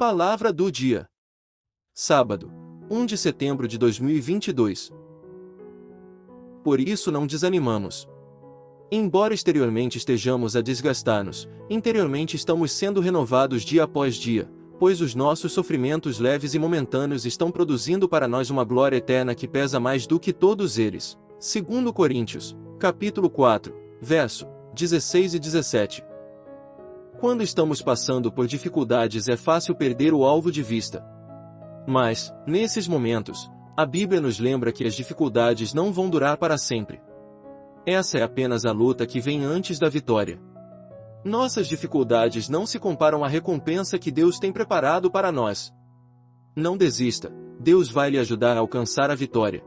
Palavra do dia. Sábado, 1 de setembro de 2022. Por isso não desanimamos. Embora exteriormente estejamos a desgastar-nos, interiormente estamos sendo renovados dia após dia, pois os nossos sofrimentos leves e momentâneos estão produzindo para nós uma glória eterna que pesa mais do que todos eles. Segundo Coríntios, capítulo 4, verso 16 e 17. Quando estamos passando por dificuldades é fácil perder o alvo de vista. Mas, nesses momentos, a Bíblia nos lembra que as dificuldades não vão durar para sempre. Essa é apenas a luta que vem antes da vitória. Nossas dificuldades não se comparam à recompensa que Deus tem preparado para nós. Não desista, Deus vai lhe ajudar a alcançar a vitória.